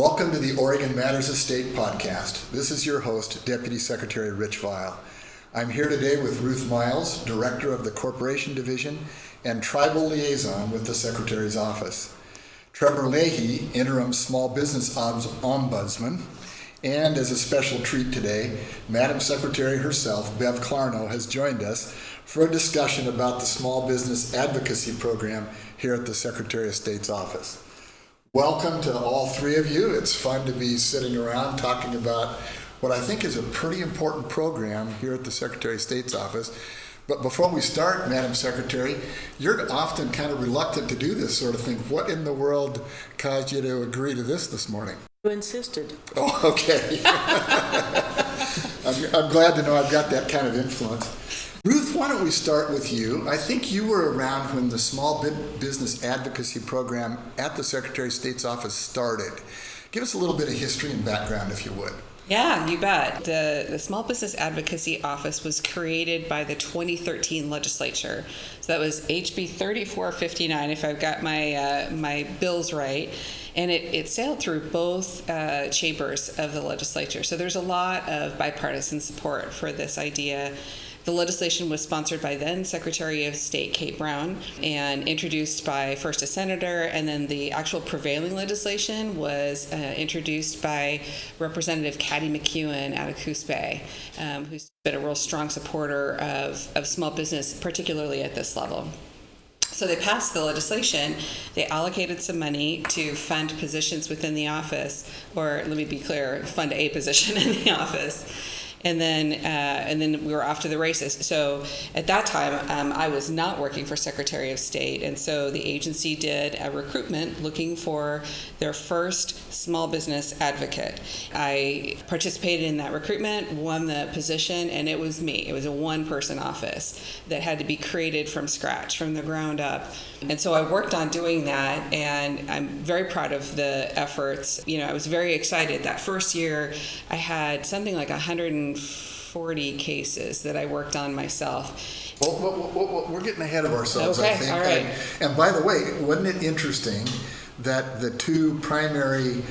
Welcome to the Oregon Matters Estate podcast. This is your host, Deputy Secretary Rich Vial. I'm here today with Ruth Miles, Director of the Corporation Division and Tribal Liaison with the Secretary's Office. Trevor Leahy, Interim Small Business Ombudsman, and as a special treat today, Madam Secretary herself, Bev Clarno, has joined us for a discussion about the Small Business Advocacy Program here at the Secretary of State's office. Welcome to all three of you. It's fun to be sitting around talking about what I think is a pretty important program here at the Secretary of State's office. But before we start, Madam Secretary, you're often kind of reluctant to do this sort of thing. What in the world caused you to agree to this this morning? You insisted. Oh, okay. I'm, I'm glad to know I've got that kind of influence. Ruth, why don't we start with you? I think you were around when the Small Business Advocacy Program at the Secretary of State's office started. Give us a little bit of history and background, if you would. Yeah, you bet. The, the Small Business Advocacy Office was created by the 2013 legislature. So that was HB 3459, if I've got my, uh, my bills right. And it, it sailed through both uh, chambers of the legislature. So there's a lot of bipartisan support for this idea. The legislation was sponsored by then Secretary of State Kate Brown and introduced by first a senator, and then the actual prevailing legislation was uh, introduced by Representative Caddy McKeown out of Coos Bay, um, who's been a real strong supporter of, of small business, particularly at this level. So they passed the legislation. They allocated some money to fund positions within the office, or let me be clear, fund a position in the office and then uh, and then we were off to the races. So at that time, um, I was not working for Secretary of State, and so the agency did a recruitment looking for their first small business advocate. I participated in that recruitment, won the position, and it was me. It was a one-person office that had to be created from scratch, from the ground up. And so I worked on doing that, and I'm very proud of the efforts. You know, I was very excited. That first year, I had something like 140 cases that I worked on myself. Well, well, well, we're getting ahead of ourselves, okay, I think. All right. And, and by the way, wasn't it interesting that the two primary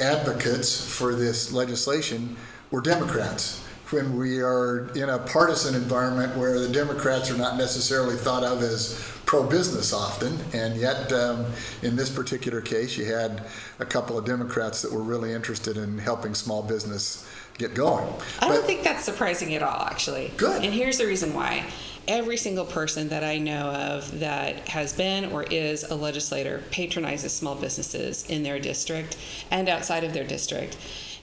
advocates for this legislation were Democrats? when we are in a partisan environment where the Democrats are not necessarily thought of as pro business often, and yet um, in this particular case, you had a couple of Democrats that were really interested in helping small business get going. I don't think that's surprising at all, actually. Good. And here's the reason why. Every single person that I know of that has been or is a legislator patronizes small businesses in their district and outside of their district.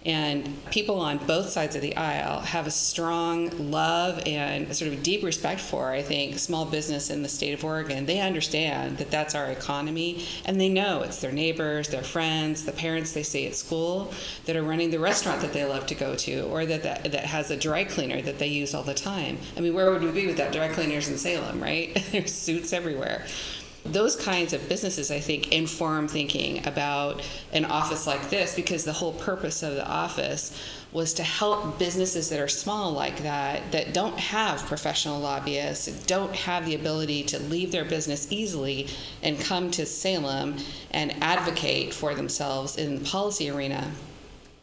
And people on both sides of the aisle have a strong love and sort of deep respect for, I think, small business in the state of Oregon. They understand that that's our economy, and they know it's their neighbors, their friends, the parents they see at school that are running the restaurant that they love to go to, or that, that, that has a dry cleaner that they use all the time. I mean, where would we be without dry cleaners in Salem, right? There's suits everywhere those kinds of businesses, I think, inform thinking about an office like this because the whole purpose of the office was to help businesses that are small like that, that don't have professional lobbyists, don't have the ability to leave their business easily and come to Salem and advocate for themselves in the policy arena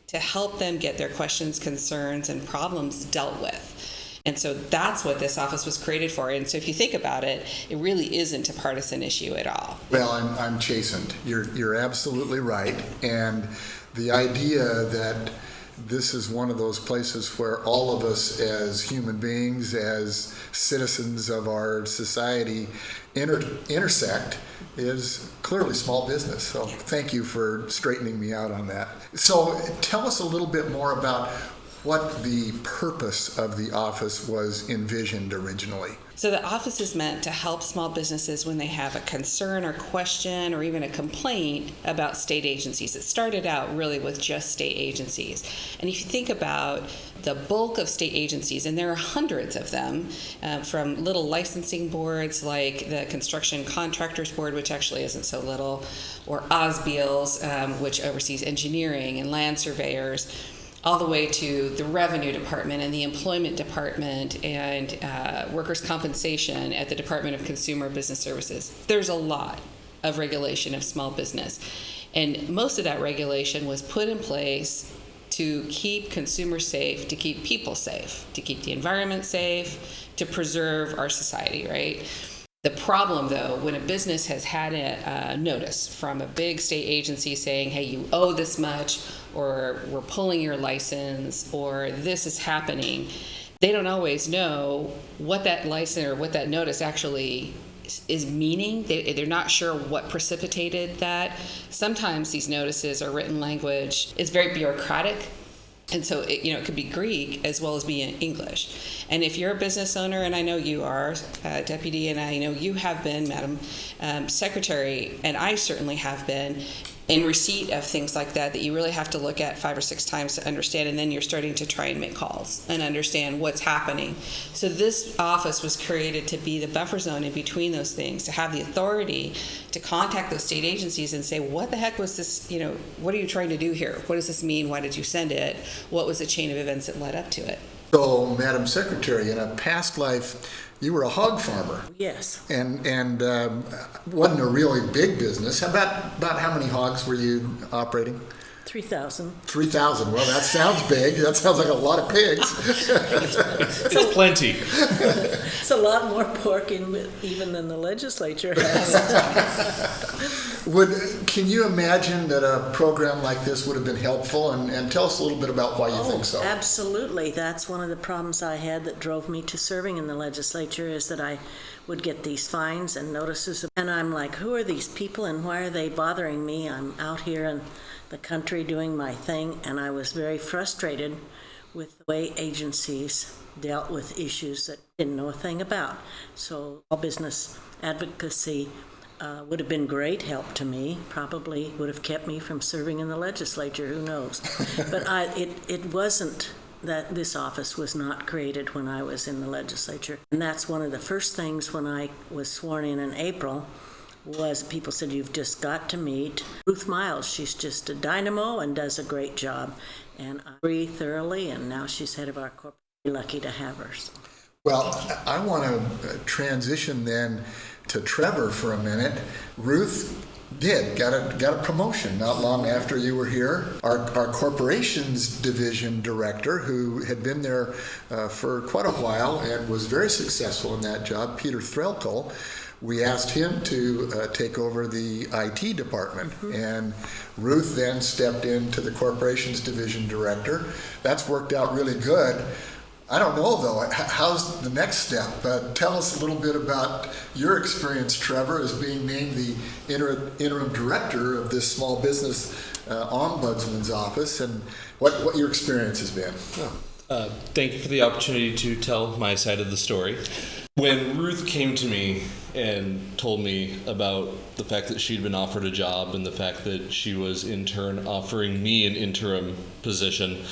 to help them get their questions, concerns, and problems dealt with. And so that's what this office was created for. And so if you think about it, it really isn't a partisan issue at all. Well, I'm, I'm chastened. You're, you're absolutely right. And the idea that this is one of those places where all of us as human beings, as citizens of our society, inter- intersect is clearly small business. So thank you for straightening me out on that. So tell us a little bit more about what the purpose of the office was envisioned originally. So, the office is meant to help small businesses when they have a concern or question or even a complaint about state agencies. It started out really with just state agencies. And if you think about the bulk of state agencies, and there are hundreds of them, uh, from little licensing boards like the Construction Contractors Board, which actually isn't so little, or OSBEELS, um, which oversees engineering and land surveyors all the way to the revenue department and the employment department and uh, workers' compensation at the Department of Consumer Business Services. There's a lot of regulation of small business. And most of that regulation was put in place to keep consumers safe, to keep people safe, to keep the environment safe, to preserve our society, right? The problem, though, when a business has had a uh, notice from a big state agency saying, hey, you owe this much, or we're pulling your license, or this is happening, they don't always know what that license or what that notice actually is meaning. They, they're not sure what precipitated that. Sometimes these notices or written language is very bureaucratic. And so, it, you know, it could be Greek as well as be in English. And if you're a business owner, and I know you are, uh, Deputy, and I know you have been, Madam um, Secretary, and I certainly have been, in receipt of things like that that you really have to look at five or six times to understand and then you're starting to try and make calls and understand what's happening. So this office was created to be the buffer zone in between those things to have the authority to contact those state agencies and say what the heck was this you know what are you trying to do here? What does this mean? Why did you send it? What was the chain of events that led up to it? So, Madam Secretary, in a past life, you were a hog farmer, Yes, and and um, wasn't a really big business. How about about how many hogs were you operating? 3,000. Three thousand. Well, that sounds big. That sounds like a lot of pigs. It's plenty. It's a lot more pork in, even than the legislature has. Would can you imagine that a program like this would have been helpful? And, and tell us a little bit about why you think so. Oh, absolutely. That's one of the problems I had that drove me to serving in the legislature is that I would get these fines and notices. And I'm like, who are these people and why are they bothering me? I'm out here in the country doing my thing, and I was very frustrated with the way agencies dealt with issues that I didn't know a thing about. So, all business advocacy uh, would have been great help to me. Probably would have kept me from serving in the legislature. Who knows? but I, it it wasn't that this office was not created when I was in the legislature, and that's one of the first things when I was sworn in in April. Was people said you've just got to meet Ruth Miles. She's just a dynamo and does a great job, and I agree thoroughly. And now she's head of our corporate. Lucky to have her. So. Well, I want to transition then to Trevor for a minute. Ruth did got a got a promotion not long after you were here. Our our corporations division director, who had been there uh, for quite a while and was very successful in that job, Peter Threlkel. We asked him to uh, take over the IT department, and Ruth then stepped into the corporations division director. That's worked out really good. I don't know though. How's the next step? Uh, tell us a little bit about your experience, Trevor, as being named the inter- interim director of this small business uh, ombudsman's office, and what, what your experience has been. Uh, thank you for the opportunity to tell my side of the story. When Ruth came to me and told me about the fact that she'd been offered a job and the fact that she was in turn offering me an interim position,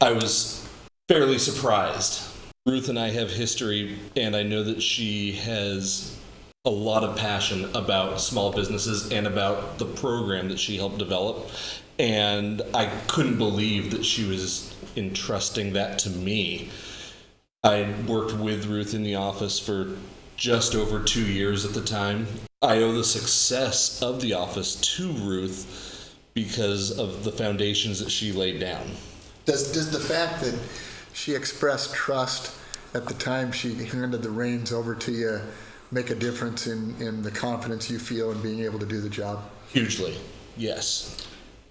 I was fairly surprised. Ruth and I have history, and I know that she has a lot of passion about small businesses and about the program that she helped develop. And I couldn't believe that she was entrusting that to me. I worked with Ruth in the office for just over two years at the time. I owe the success of the office to Ruth because of the foundations that she laid down. Does, does the fact that she expressed trust at the time she handed the reins over to you make a difference in, in the confidence you feel in being able to do the job? Hugely, yes.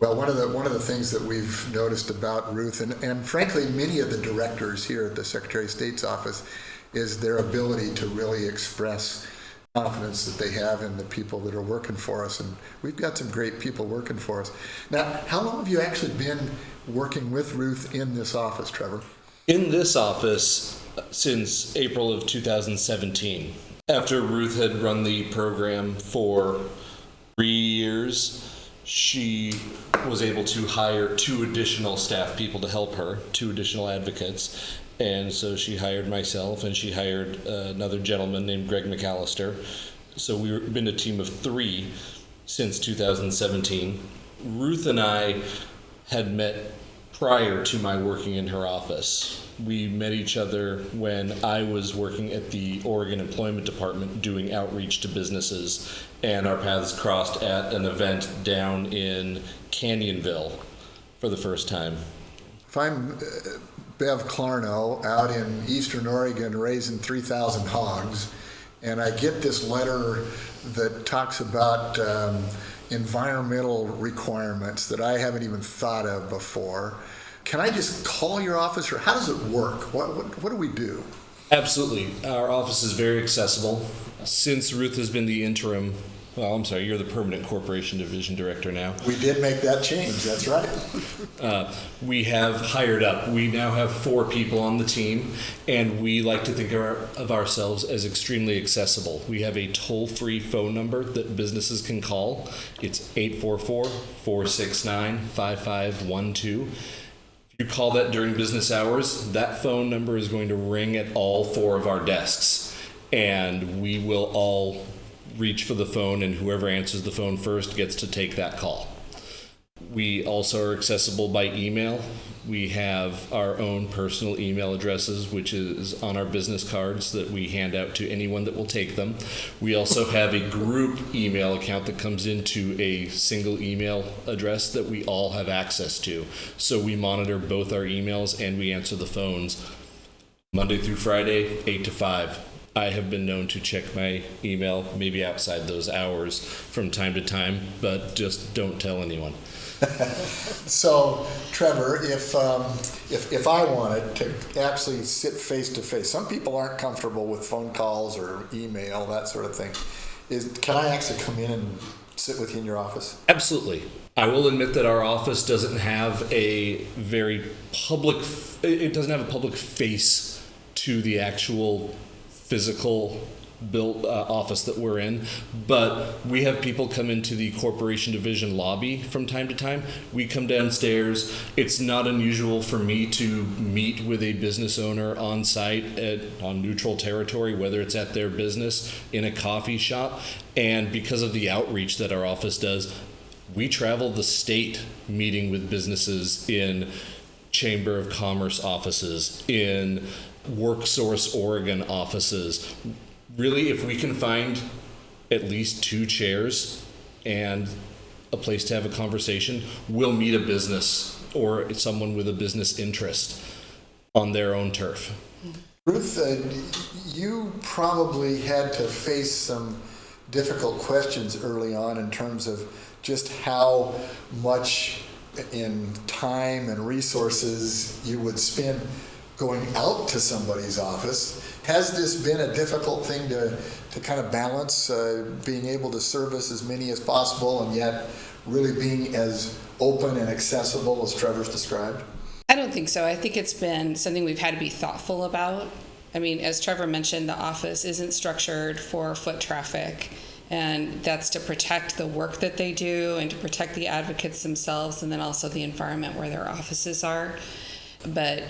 Well, one of the one of the things that we've noticed about Ruth, and, and frankly, many of the directors here at the Secretary of State's office, is their ability to really express confidence that they have in the people that are working for us. And we've got some great people working for us. Now, how long have you actually been working with Ruth in this office, Trevor? In this office uh, since April of 2017, after Ruth had run the program for three years, she was able to hire two additional staff people to help her, two additional advocates. And so she hired myself and she hired uh, another gentleman named Greg McAllister. So we've been a team of three since 2017. Ruth and I had met prior to my working in her office. We met each other when I was working at the Oregon Employment Department doing outreach to businesses, and our paths crossed at an event down in Canyonville for the first time. If I'm uh, Bev Clarno out in eastern Oregon raising 3,000 hogs, and I get this letter that talks about um, environmental requirements that I haven't even thought of before, can I just call your office, or how does it work? What, what, what do we do? Absolutely. Our office is very accessible. Since Ruth has been the interim, well, I'm sorry, you're the permanent corporation division director now. We did make that change, that's right. Uh, we have hired up. We now have four people on the team, and we like to think of, our, of ourselves as extremely accessible. We have a toll free phone number that businesses can call. It's 844 469 5512. You call that during business hours, that phone number is going to ring at all four of our desks, and we will all reach for the phone, and whoever answers the phone first gets to take that call. We also are accessible by email. We have our own personal email addresses, which is on our business cards that we hand out to anyone that will take them. We also have a group email account that comes into a single email address that we all have access to. So we monitor both our emails and we answer the phones Monday through Friday, 8 to 5. I have been known to check my email maybe outside those hours from time to time, but just don't tell anyone. So, Trevor, if, um, if, if I wanted to actually sit face to face, some people aren't comfortable with phone calls or email, that sort of thing. Is, can I actually come in and sit with you in your office? Absolutely. I will admit that our office doesn't have a very public, it doesn't have a public face to the actual physical built uh, office that we're in, but we have people come into the corporation division lobby from time to time. We come downstairs. It's not unusual for me to meet with a business owner on site at, on neutral territory, whether it's at their business, in a coffee shop, and because of the outreach that our office does, we travel the state meeting with businesses in Chamber of Commerce offices, in WorkSource Oregon offices. Really, if we can find at least two chairs and a place to have a conversation, we'll meet a business or someone with a business interest on their own turf. Ruth, uh, you probably had to face some difficult questions early on in terms of just how much in time and resources you would spend going out to somebody's office. Has this been a difficult thing to, to kind of balance, uh, being able to service as many as possible and yet really being as open and accessible as Trevor's described? I don't think so. I think it's been something we've had to be thoughtful about. I mean, as Trevor mentioned, the office isn't structured for foot traffic, and that's to protect the work that they do and to protect the advocates themselves, and then also the environment where their offices are. But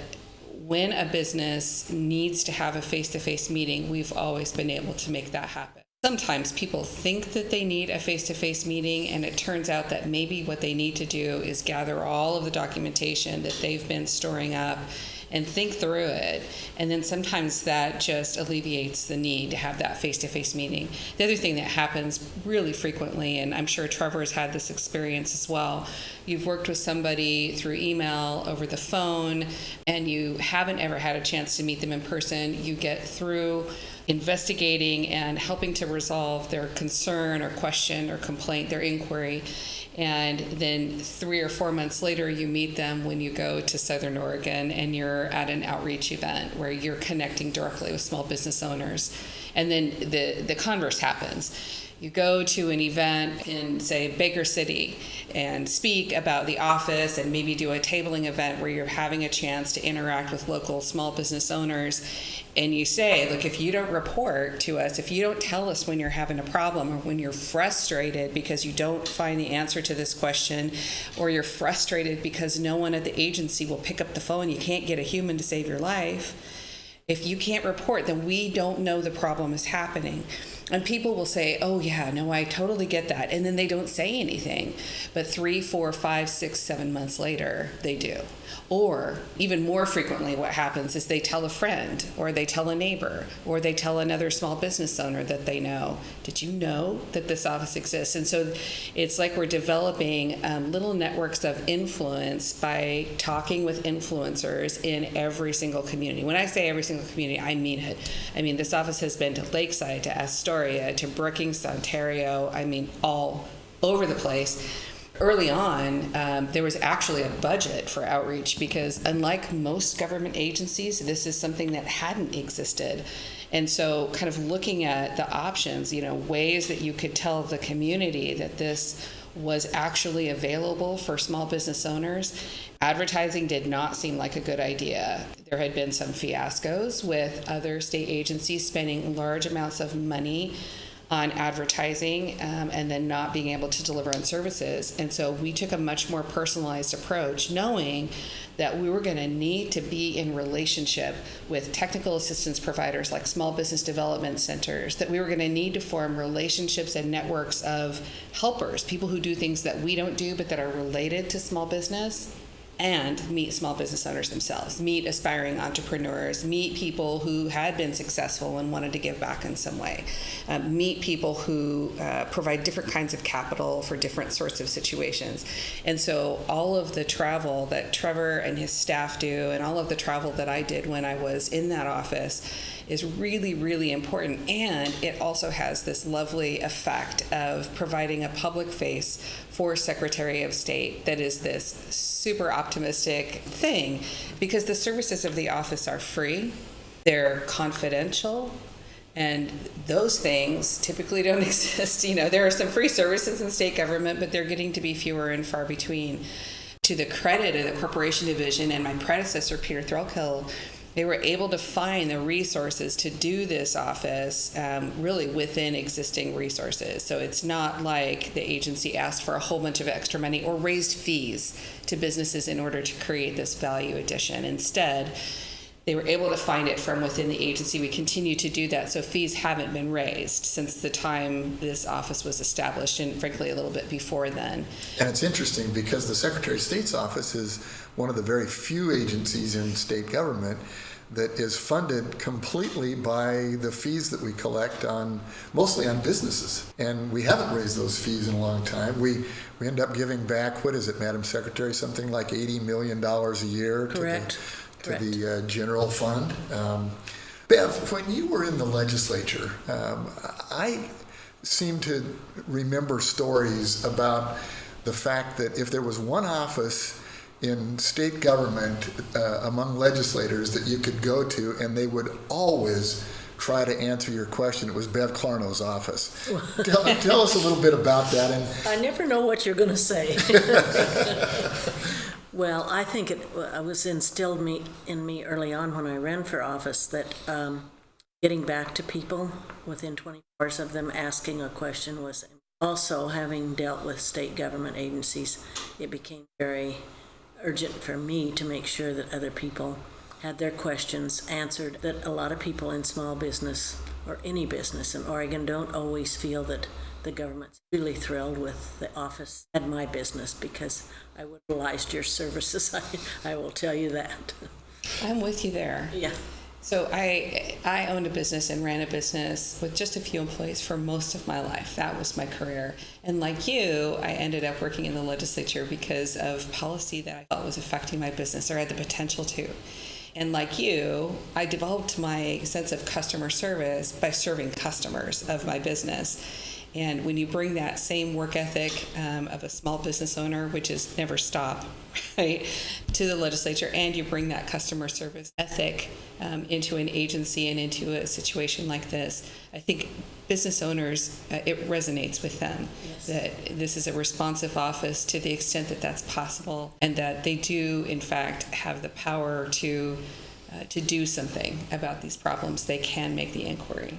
when a business needs to have a face to face meeting, we've always been able to make that happen. Sometimes people think that they need a face to face meeting, and it turns out that maybe what they need to do is gather all of the documentation that they've been storing up and think through it. And then sometimes that just alleviates the need to have that face to face meeting. The other thing that happens really frequently, and I'm sure Trevor has had this experience as well, you've worked with somebody through email, over the phone, and you haven't ever had a chance to meet them in person. You get through investigating and helping to resolve their concern or question or complaint, their inquiry. And then three or four months later, you meet them when you go to Southern Oregon and you're at an outreach event where you're connecting directly with small business owners. And then the, the converse happens you go to an event in say baker city and speak about the office and maybe do a tabling event where you're having a chance to interact with local small business owners and you say look if you don't report to us if you don't tell us when you're having a problem or when you're frustrated because you don't find the answer to this question or you're frustrated because no one at the agency will pick up the phone you can't get a human to save your life if you can't report then we don't know the problem is happening And people will say, "Oh yeah, no, I totally get that," and then they don't say anything. But three, four, five, six, seven months later, they do. Or even more frequently, what happens is they tell a friend, or they tell a neighbor, or they tell another small business owner that they know. Did you know that this office exists? And so it's like we're developing um, little networks of influence by talking with influencers in every single community. When I say every single community, I mean it. I mean, this office has been to Lakeside, to Astoria, to Brookings, Ontario, I mean, all over the place early on, um, there was actually a budget for outreach because, unlike most government agencies, this is something that hadn't existed. And so, kind of looking at the options, you know, ways that you could tell the community that this was actually available for small business owners. Advertising did not seem like a good idea. There had been some fiascos with other state agencies spending large amounts of money on advertising um, and then not being able to deliver on services. And so we took a much more personalized approach, knowing that we were going to need to be in relationship with technical assistance providers like small business development centers, that we were going to need to form relationships and networks of helpers, people who do things that we don't do but that are related to small business and meet small business owners themselves, meet aspiring entrepreneurs, meet people who had been successful and wanted to give back in some way, uh, meet people who uh, provide different kinds of capital for different sorts of situations. And so, all of the travel that Trevor and his staff do, and all of the travel that I did when I was in that office, is really, really important. And it also has this lovely effect of providing a public face for Secretary of State that is this super optimistic thing because the services of the office are free, they're confidential. And those things typically don't exist. You know, there are some free services in state government, but they're getting to be fewer and far between. To the credit of the corporation division and my predecessor, Peter Threlkel, they were able to find the resources to do this office um, really within existing resources. So it's not like the agency asked for a whole bunch of extra money or raised fees to businesses in order to create this value addition. Instead, they were able to find it from within the agency. We continue to do that, so fees haven't been raised since the time this office was established, and frankly, a little bit before then. And it's interesting because the Secretary of State's office is one of the very few agencies in state government that is funded completely by the fees that we collect on mostly on businesses. And we haven't raised those fees in a long time. We we end up giving back what is it, Madam Secretary, something like eighty million dollars a year Correct. to the, to the uh, general fund. Um, Bev, when you were in the legislature, um, I seem to remember stories about the fact that if there was one office in state government uh, among legislators that you could go to and they would always try to answer your question, it was Bev Clarno's office. tell, tell us a little bit about that. And I never know what you're going to say. well, I think it, was instilled me in me early on when I ran for office that um, getting back to people within 24 hours of them asking a question was also having dealt with state government agencies. It became very urgent for me to make sure that other people had their questions answered. That a lot of people in small business or any business in Oregon don't always feel that the government's really thrilled with the office and my business because I utilized your services. I, I will tell you that. I'm with you there. Yeah. So I I owned a business and ran a business with just a few employees for most of my life. That was my career. And like you, I ended up working in the legislature because of policy that I thought was affecting my business or had the potential to. And like you, I developed my sense of customer service by serving customers of my business. And when you bring that same work ethic um, of a small business owner, which is never stop, right, to the legislature, and you bring that customer service ethic um, into an agency and into a situation like this, I think business owners, uh, it resonates with them Yes. that this is a responsive office to the extent that that's possible, and that they do, in fact, have the power to. Uh, to do something about these problems, they can make the inquiry.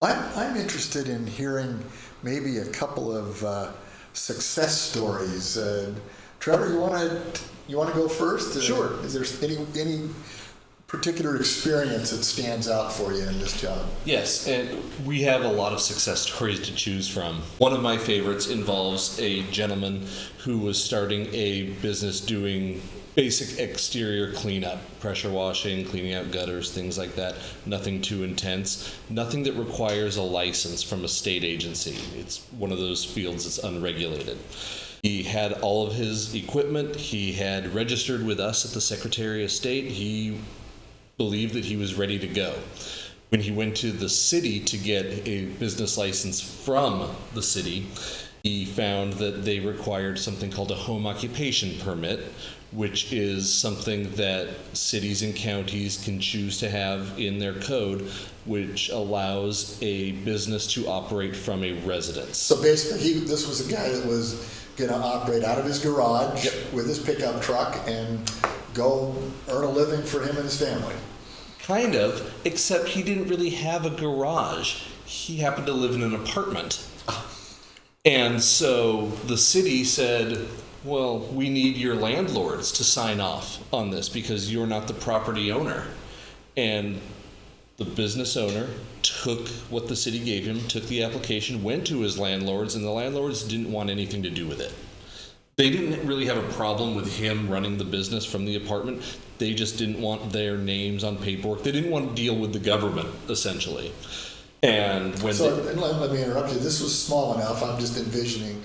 I'm, I'm interested in hearing maybe a couple of uh, success stories. Uh, Trevor, you want to you want to go first? Uh, Sure. Is there any any particular experience that stands out for you in this job? Yes, and we have a lot of success stories to choose from. One of my favorites involves a gentleman who was starting a business doing basic exterior cleanup, pressure washing, cleaning out gutters, things like that. Nothing too intense. Nothing that requires a license from a state agency. It's one of those fields that's unregulated. He had all of his equipment. He had registered with us at the Secretary of State. He believed that he was ready to go. When he went to the city to get a business license from the city, he found that they required something called a home occupation permit, which is something that cities and counties can choose to have in their code, which allows a business to operate from a residence. So basically, he, this was a guy that was gonna operate out of his garage Yep. with his pickup truck and go earn a living for him and his family. Kind of, except he didn't really have a garage. He happened to live in an apartment. Ah. And so the city said, well, we need your landlords to sign off on this because you're not the property owner. And the business owner took what the city gave him, took the application, went to his landlords, and the landlords didn't want anything to do with it. They didn't really have a problem with him running the business from the apartment. They just didn't want their names on paperwork. They didn't want to deal with the government, essentially. And when So, they, let, let me interrupt you, this was small enough, I'm just envisioning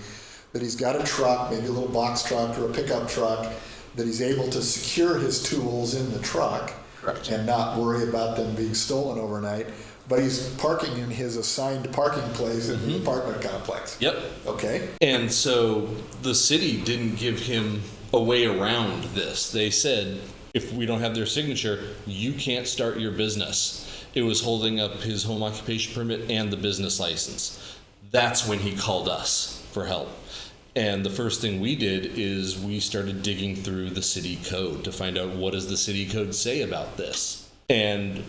that he's got a truck, maybe a little box truck or a pickup truck, that he's able to secure his tools in the truck. Correct. And not worry about them being stolen overnight, but he's parking in his assigned parking place in the mm-hmm. apartment complex. yep, Okay, And so the city didn't give him a way around this. They said, if we don't have their signature, you can't start your business. It was holding up his home occupation permit and the business license. That's when he called us for help. And the first thing we did is we started digging through the city code to find out what does the city code say about this. And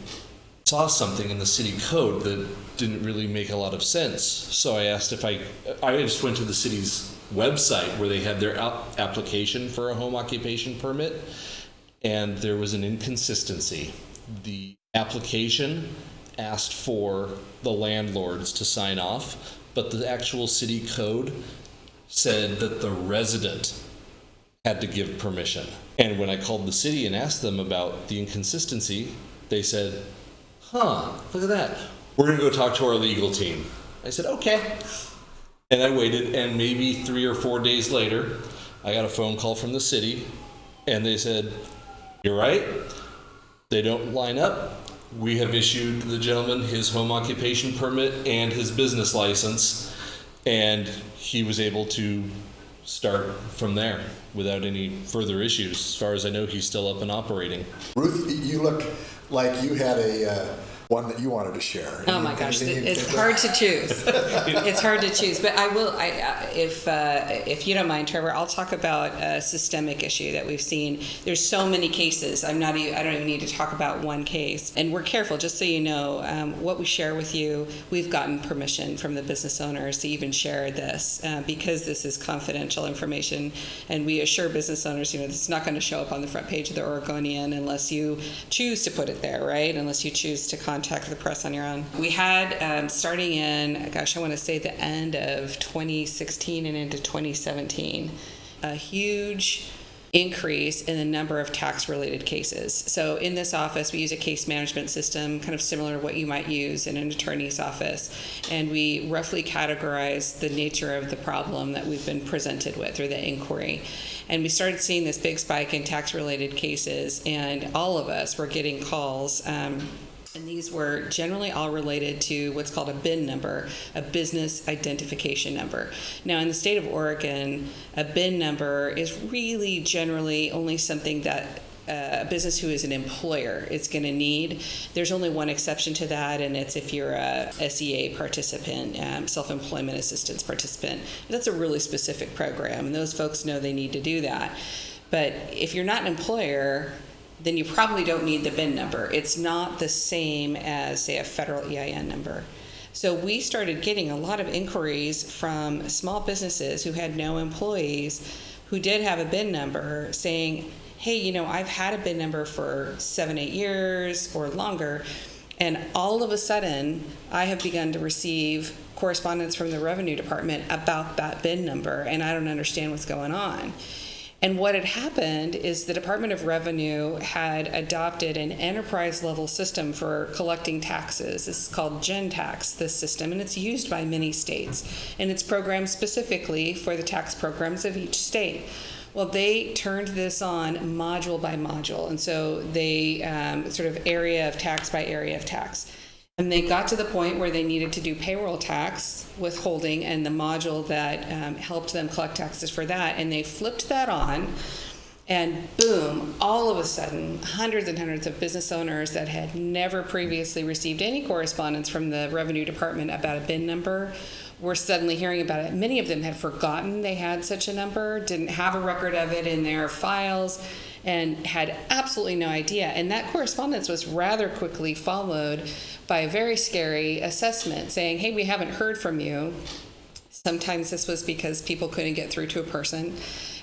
saw something in the city code that didn't really make a lot of sense. So I asked if I, I just went to the city's website where they had their app- application for a home occupation permit, and there was an inconsistency. The application asked for the landlords to sign off, but the actual city code said that the resident had to give permission. And when I called the city and asked them about the inconsistency, they said, huh, look at that. We're to go talk to our legal team. I said, okay. And I waited, and maybe three or four days later, I got a phone call from the city, and they said, You're right. They don't line up. We have issued the gentleman his home occupation permit and his business license, and he was able to start from there without any further issues. As far as I know, he's still up and operating. Ruth, you look like you had a, uh, one that you wanted to share. Oh my gosh, it's hard to choose. it's hard to choose, but I will. I, if uh, if you don't mind, Trevor, I'll talk about a systemic issue that we've seen. There's so many cases. I'm not. Even, I don't even need to talk about one case. And we're careful, just so you know, um, what we share with you. We've gotten permission from the business owners to even share this uh, because this is confidential information, and we assure business owners, you know, this is not going to show up on the front page of the Oregonian unless you choose to put it there, right? Unless you choose to contact the press on your own. We had um, starting in, gosh, I want to say the end of 2016 and into 2017, a huge increase in the number of tax related cases. So in this office, we use a case management system, kind of similar to what you might use in an attorney's office. And we roughly categorize the nature of the problem that we've been presented with or the inquiry. And we started seeing this big spike in tax related cases, and all of us were getting calls. Um, and these were generally all related to what's called a BIN number, a business identification number. Now, in the state of Oregon, a BIN number is really generally only something that uh, a business who is an employer is going to need. There's only one exception to that, and it's if you're a SEA participant, um, self employment assistance participant. That's a really specific program, and those folks know they need to do that. But if you're not an employer, then you probably don't need the BIN number. It's not the same as, say, a federal EIN number. So we started getting a lot of inquiries from small businesses who had no employees who did have a BIN number saying, hey, you know, I've had a BIN number for seven, eight years or longer, and all of a sudden, I have begun to receive correspondence from the revenue department about that BIN number, and I don't understand what's going on. And what had happened is the Department of Revenue had adopted an enterprise level system for collecting taxes. It's called GenTax, this system, and it's used by many states. And it's programmed specifically for the tax programs of each state. Well, they turned this on module by module, and so they um, sort of area of tax by area of tax. And they got to the point where they needed to do payroll tax withholding and the module that um, helped them collect taxes for that. And they flipped that on, and boom, all of a sudden, hundreds and hundreds of business owners that had never previously received any correspondence from the revenue department about a BIN number were suddenly hearing about it. Many of them had forgotten they had such a number, didn't have a record of it in their files, and had absolutely no idea. And that correspondence was rather quickly followed by a very scary assessment saying, hey, we haven't heard from you. Sometimes this was because people couldn't get through to a person.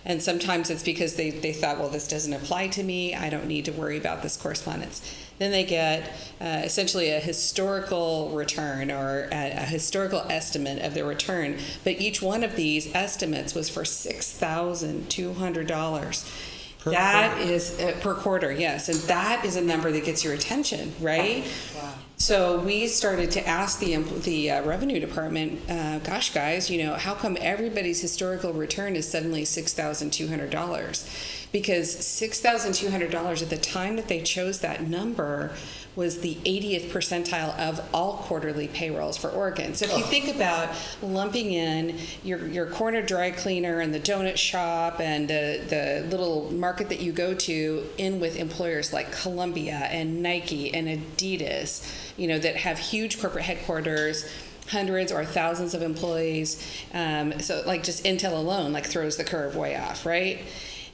And sometimes it's because they, they thought, well, this doesn't apply to me. I don't need to worry about this correspondence. Then they get uh, essentially a historical return or a, a historical estimate of their return. But each one of these estimates was for $6,200. That is uh, per quarter, yes. And that is a number that gets your attention, right? Wow. So we started to ask the the uh, revenue department, uh, gosh, guys, you know, how come everybody's historical return is suddenly six thousand two hundred dollars? Because six thousand two hundred dollars at the time that they chose that number was the 80th percentile of all quarterly payrolls for Oregon. So if you think about lumping in your your corner dry cleaner and the donut shop and the the little market that you go to in with employers like Columbia and Nike and Adidas, you know, that have huge corporate headquarters hundreds or thousands of employees. Um, so like just Intel alone like throws the curve way off, right?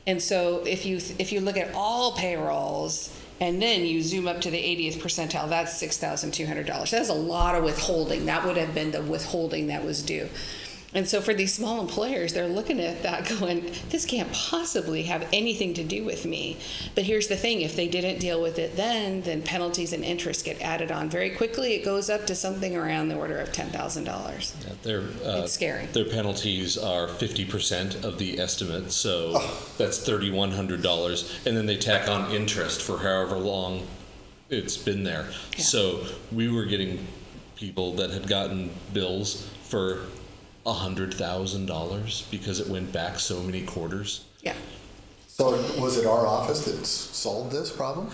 And so if you if you look at all payrolls and then you zoom up to the 80th percentile, that's $6,200. That's a lot of withholding. That would have been the withholding that was due. And so for these small employers, they're looking at that going, this can't possibly have anything to do with me. But here's the thing if they didn't deal with it then, then penalties and interest get added on very quickly. It goes up to something around the order of $10,000. Yeah, their, uh, It's scary. Their penalties are 50% of the estimate, so that's $3,100. And then they tack on interest for however long it's been there. Yeah. So we were getting people that had gotten bills for $100,000 because it went back so many quarters. Yeah. So was it our office that solved this problem?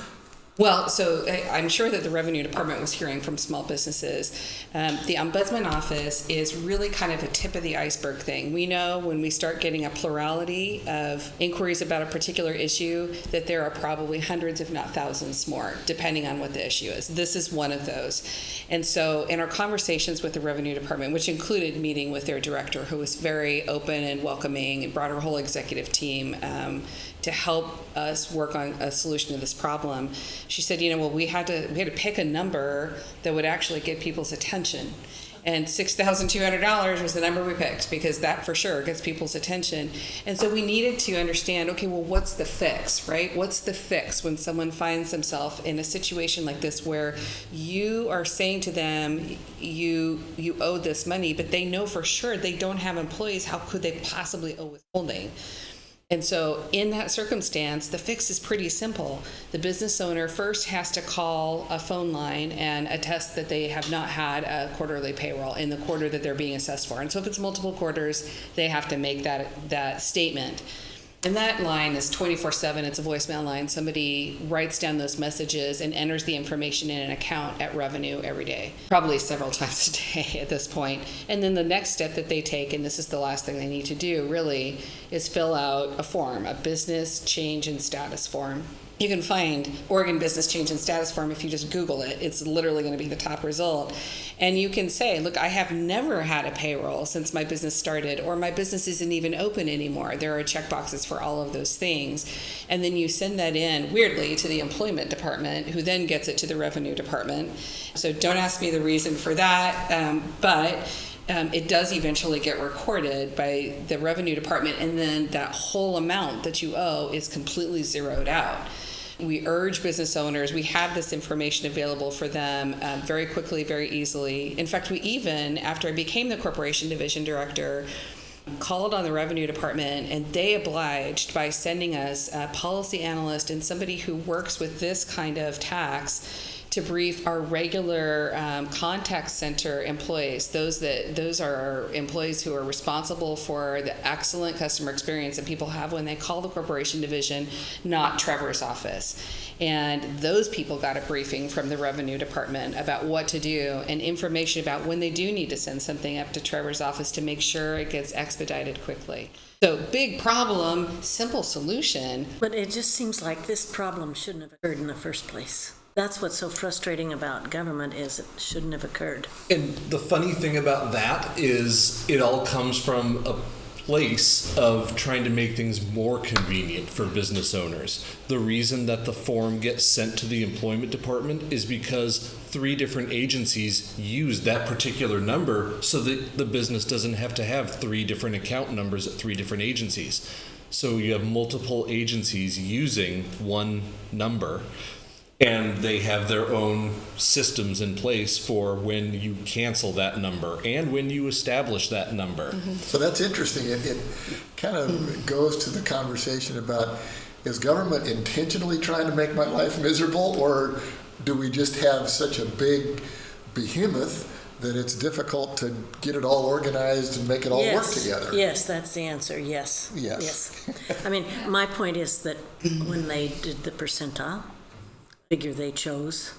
Well, so I- I'm sure that the revenue department was hearing from small businesses. Um, the ombudsman office is really kind of a tip of the iceberg thing. We know when we start getting a plurality of inquiries about a particular issue that there are probably hundreds, if not thousands, more, depending on what the issue is. This is one of those. And so, in our conversations with the revenue department, which included meeting with their director, who was very open and welcoming, and brought her whole executive team. Um, to help us work on a solution to this problem. She said, you know, well, we had to we had to pick a number that would actually get people's attention. And six thousand two hundred dollars was the number we picked because that for sure gets people's attention. And so we needed to understand, okay, well, what's the fix, right? What's the fix when someone finds themselves in a situation like this where you are saying to them, you you owe this money, but they know for sure they don't have employees. How could they possibly owe withholding? And so, in that circumstance, the fix is pretty simple. The business owner first has to call a phone line and attest that they have not had a quarterly payroll in the quarter that they're being assessed for. And so, if it's multiple quarters, they have to make that that statement. And that line is 24 7. It's a voicemail line. Somebody writes down those messages and enters the information in an account at revenue every day, probably several times a day at this point. And then the next step that they take, and this is the last thing they need to do really, is fill out a form, a business change and status form. You can find Oregon Business Change and Status Form if you just Google it. It's literally going to be the top result. And you can say, look, I have never had a payroll since my business started, or my business isn't even open anymore. There are checkboxes for all of those things. And then you send that in, weirdly, to the employment department, who then gets it to the revenue department. So don't ask me the reason for that, um, but um, it does eventually get recorded by the revenue department, and then that whole amount that you owe is completely zeroed out. We urge business owners, we have this information available for them um, very quickly, very easily. In fact, we even, after I became the corporation division director, called on the revenue department and they obliged by sending us a policy analyst and somebody who works with this kind of tax to brief our regular um, contact center employees those that those are employees who are responsible for the excellent customer experience that people have when they call the corporation division not trevor's office. And those people got a briefing from the revenue department about what to do and information about when they do need to send something up to trevor's office to make sure it gets expedited quickly. So big problem simple solution. But it just seems like this problem shouldn't have occurred in the first place. That's what's so frustrating about government is it shouldn't have occurred. And the funny thing about that is it all comes from a place of trying to make things more convenient for business owners. The reason that the form gets sent to the employment department is because three different agencies use that particular number so that the business doesn't have to have three different account numbers at three different agencies. So you have multiple agencies using one number and they have their own systems in place for when you cancel that number and when you establish that number. So that's interesting. It, it kind of goes to the conversation about is government intentionally trying to make my life miserable, or do we just have such a big behemoth that it's difficult to get it all organized and make it all work together? Yes, that's the answer, yes. Yes. Yes. I mean, my point is that when they did the percentile, figure they chose,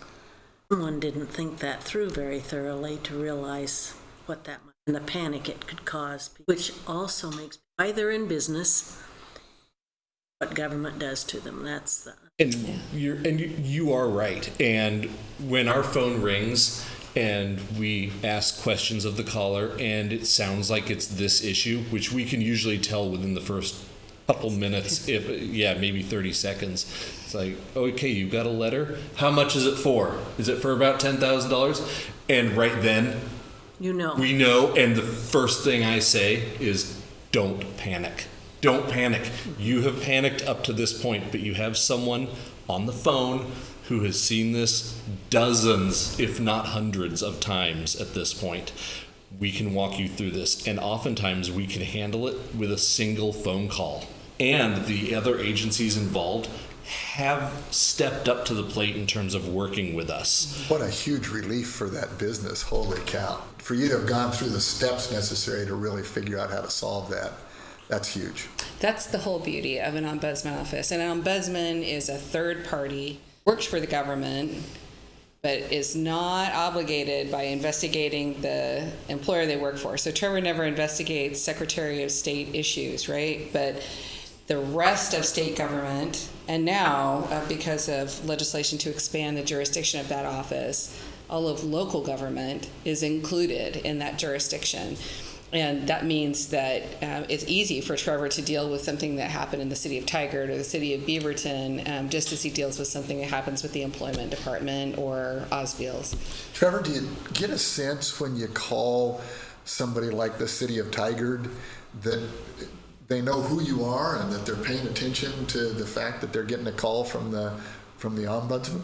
one didn't think that through very thoroughly to realize what that, might- and the panic it could cause, which also makes, they're in business, what government does to them, that's the, And you're and you, you are right. And when our phone rings and we ask questions of the caller and it sounds like it's this issue, which we can usually tell within the first couple minutes, if yeah, maybe 30 seconds. It's like, okay, you got a letter. How much is it for? Is it for about $10,000? And right then you know. we know, and the first thing I say is don't panic. Don't panic. You have panicked up to this point, but you have someone on the phone who has seen this dozens, if not hundreds, of times at this point. We can walk you through this, and oftentimes we can handle it with a single phone call. And the other agencies involved have stepped up to the plate in terms of working with us. What a huge relief for that business. Holy cow. For you to have gone through the steps necessary to really figure out how to solve that, that's huge. That's the whole beauty of an ombudsman office. An ombudsman is a third party, works for the government, but is not obligated by investigating the employer they work for. So Trevor never investigates Secretary of State issues, right? But the rest of state government, and now uh, because of legislation to expand the jurisdiction of that office, all of local government is included in that jurisdiction. And that means that uh, it's easy for Trevor to deal with something that happened in the city of Tigard or the city of Beaverton, um, just as he deals with something that happens with the employment department or OSBEELS. Trevor, do you get a sense when you call somebody like the city of Tigard that they know who you are and that they're paying attention to the fact that they're getting a call from the from the ombudsman?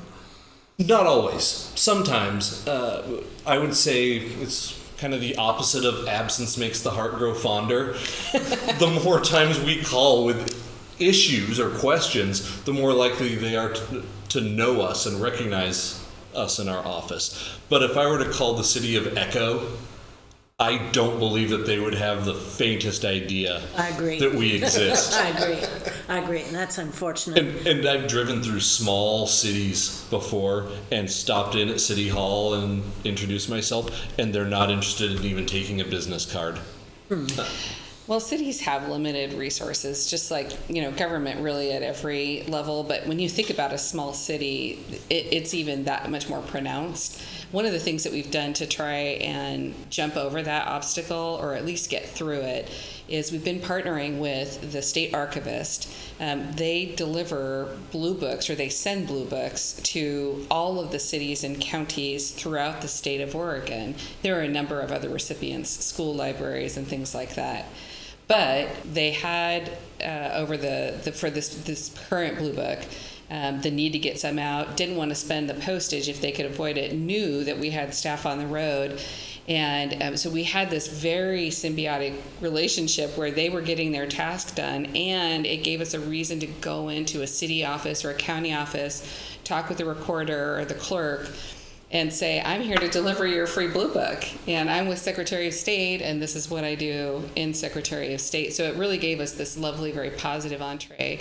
Not always. Sometimes. Uh, I would say it's kind of the opposite of absence makes the heart grow fonder. the more times we call with issues or questions, the more likely they are to, to know us and recognize us in our office. But if I were to call the city of Echo, I don't believe that they would have the faintest idea I agree. that we exist. I agree, I agree, and that's unfortunate. And, and I've driven through small cities before and stopped in at City Hall and introduced myself, and they're not interested in even taking a business card. Hmm. Well, cities have limited resources, just like you know government really at every level. But when you think about a small city, it, it's even that much more pronounced. One of the things that we've done to try and jump over that obstacle or at least get through it is we've been partnering with the state archivist. Um, they deliver blue books or they send blue books to all of the cities and counties throughout the state of Oregon. There are a number of other recipients, school libraries, and things like that. But they had uh, over the, the for this this current blue book um, the need to get some out. Didn't want to spend the postage if they could avoid it. Knew that we had staff on the road, and um, so we had this very symbiotic relationship where they were getting their task done, and it gave us a reason to go into a city office or a county office, talk with the recorder or the clerk and say, I'm here to deliver your free blue book. And I'm with Secretary of State, and this is what I do in Secretary of State. So it really gave us this lovely, very positive entree.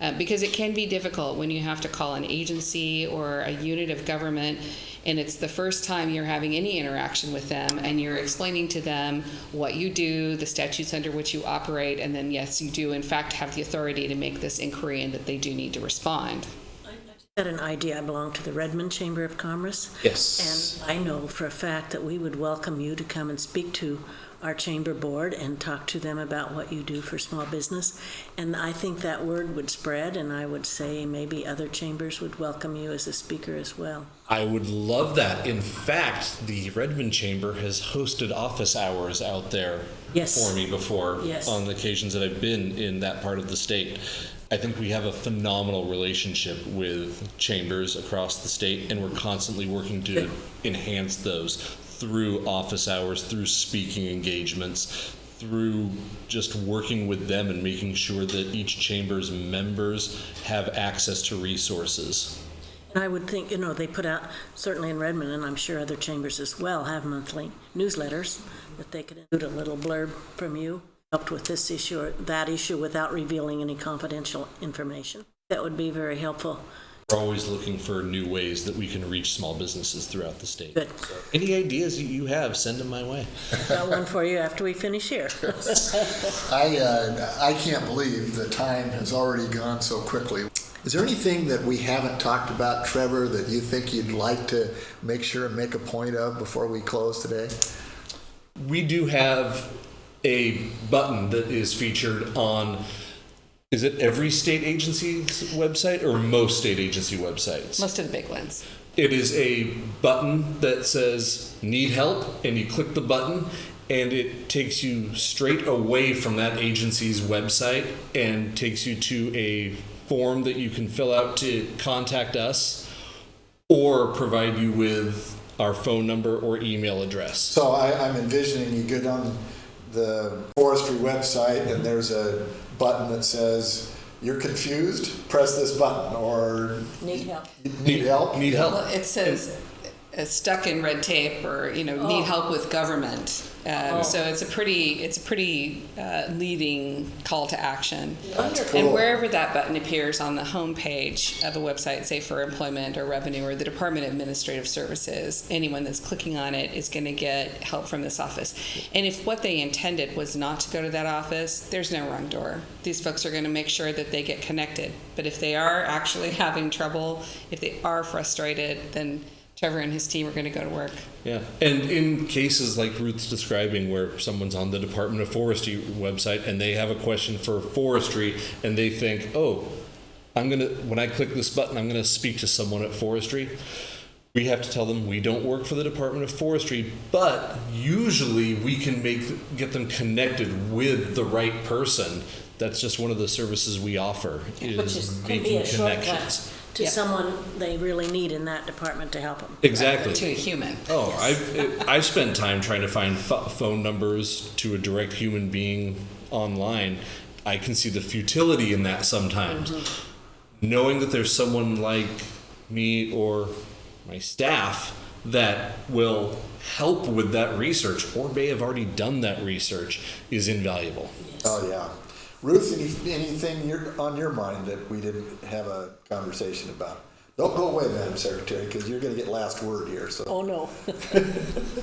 Uh, because it can be difficult when you have to call an agency or a unit of government and it's the first time you're having any interaction with them and you're explaining to them what you do the statutes under which you operate and then yes you do in fact have the authority to make this inquiry and that they do need to respond I've Got an idea. I belong to the Redmond Chamber of Commerce. Yes. And I know for a fact that we would welcome you to come and speak to our chamber board and talk to them about what you do for small business. And I think that word would spread, and I would say maybe other chambers would welcome you as a speaker as well. I would love that. In fact, the Redmond Chamber has hosted office hours out there Yes. for me before Yes. on the occasions that I've been in that part of the state. I think we have a phenomenal relationship with chambers across the state, and we're constantly working to enhance those through office hours, through speaking engagements, through just working with them and making sure that each chamber's members have access to resources. And I would think, you know, they put out, certainly in Redmond, and I'm sure other chambers as well, have monthly newsletters that they could include a little blurb from you, helped with this issue or that issue without revealing any confidential information. That would be very helpful. We're always looking for new ways that we can reach small businesses throughout the state. Good. Any ideas that you have, send them my way. Got one for you after we finish here. I, uh, I can't believe the time has already gone so quickly. Is there anything that we haven't talked about, Trevor, that you think you'd like to make sure and make a point of before we close today? We do have a button that is featured on, is it every state agency's website or most state agency websites? most of the big ones It is a button that says need help, and you click the button, and it takes you straight away from that agency's website and takes you to a form that you can fill out to contact us or provide you with our phone number or email address. So I, I'm envisioning you go down the forestry website and there's a button that says, you're confused, press this button, or Need help. need help? Need help? Well, it says stuck in red tape or you know need help with government. Um, So it's a pretty it's a pretty uh, leading call to action. That's And wherever that button appears on the home page of a website, say for employment or revenue or the Department of Administrative Services, anyone that's clicking on it is going to get help from this office. And if what they intended was not to go to that office, there's no wrong door. These folks are going to make sure that they get connected. But if they are actually having trouble, if they are frustrated, then Trevor and his team are going to go to work. Yeah, and in cases like Ruth's describing, where someone's on the Department of Forestry website and they have a question for forestry, and they think, "Oh, I'm gonna when I click this button, I'm gonna speak to someone at forestry." We have to tell them we don't work for the Department of Forestry, but usually we can make get them connected with the right person. That's just one of the services we offer is, Which is, can be making a shortcut connections. To Yeah. someone they really need in that department to help them. Exactly. To a human. Oh, I've I've spent time trying to find ph phone numbers to a direct human being online. I can see the futility in that sometimes. Mm-hmm. Knowing that there's someone like me or my staff that will help with that research or may have already done that research is invaluable. Oh, yeah. Ruth, any, anything you're, on your mind that we didn't have a conversation about? Don't go away, Madam Secretary, because you're going to get last word here. So. Oh, no.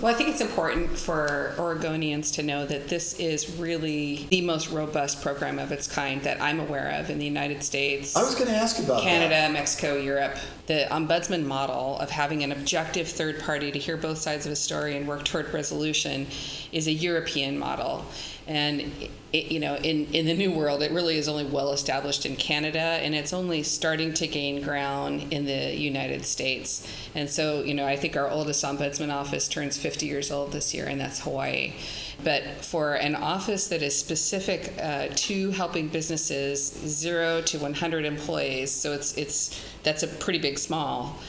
Well, I think it's important for Oregonians to know that this is really the most robust program of its kind that I'm aware of in the United States. I was going to ask about Canada, that. Mexico, Europe. The ombudsman model of having an objective third party to hear both sides of a story and work toward resolution is a European model. And it, you know, in, in the new world, it really is only well established in Canada, and it's only starting to gain ground in the United States. And so, you know, I think our oldest ombudsman office turns 50 years old this year, and that's Hawaii. But for an office that is specific uh, to helping businesses zero to 100 employees, so it's it's that's a pretty big small,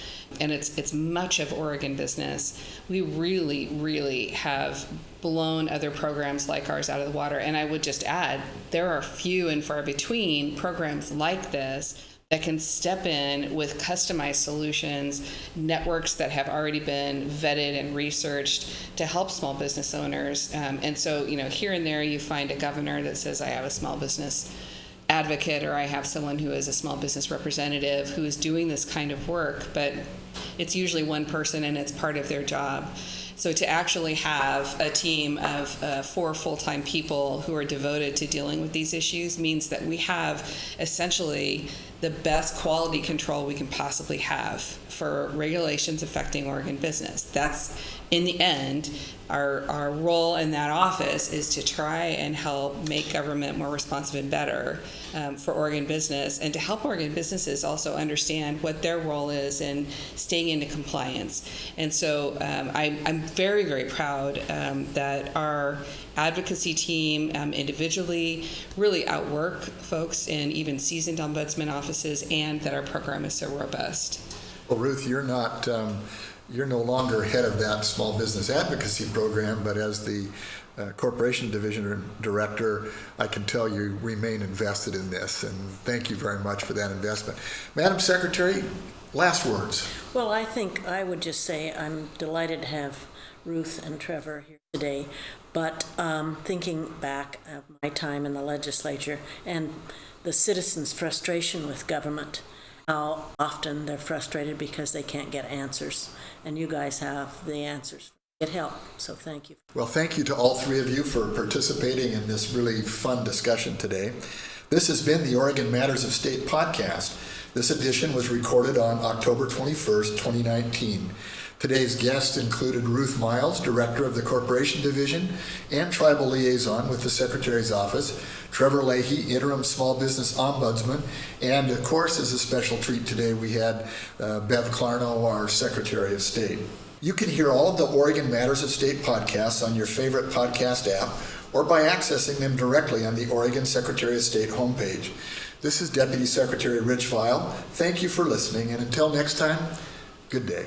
and it's it's much of Oregon business. We really, really have blown other programs like ours out of the water. And I would just add, there are few and far between programs like this that can step in with customized solutions, networks that have already been vetted and researched to help small business owners. Um, and so, you know, here and there you find a governor that says, I have a small business advocate or I have someone who is a small business representative who is doing this kind of work, but it's usually one person and it's part of their job. So to actually have a team of uh, four full-time people who are devoted to dealing with these issues means that we have essentially the best quality control we can possibly have for regulations affecting Oregon business. That's in the end, our, our role in that office is to try and help make government more responsive and better um, for Oregon business and to help Oregon businesses also understand what their role is in staying into compliance. And so um, I, I'm very, very proud um, that our advocacy team um, individually really outwork folks in even seasoned ombudsman offices and that our program is so robust. Well, Ruth, you're not. You're no longer head of that small business advocacy program, but as the uh, corporation division director, I can tell you remain invested in this, and thank you very much for that investment. Madam Secretary, last words. Well, I think I would just say I'm delighted to have Ruth and Trevor here today, but um, thinking back of my time in the legislature and the citizens' frustration with government, how often they're frustrated because they can't get answers, and you guys have the answers. Get help, so thank you. Well, thank you to all three of you for participating in this really fun discussion today. This has been the Oregon Matters of State podcast. This edition was recorded on October 21st, 2019. Today's guests included Ruth Miles, Director of the Corporation Division and Tribal Liaison with the Secretary's Office, Trevor Leahy, Interim Small Business Ombudsman, and of course, as a special treat today, we had uh, Bev Clarno, our Secretary of State. You can hear all of the Oregon Matters of State podcasts on your favorite podcast app or by accessing them directly on the Oregon Secretary of State homepage. This is Deputy Secretary Rich Vial. Thank you for listening, and until next time, good day.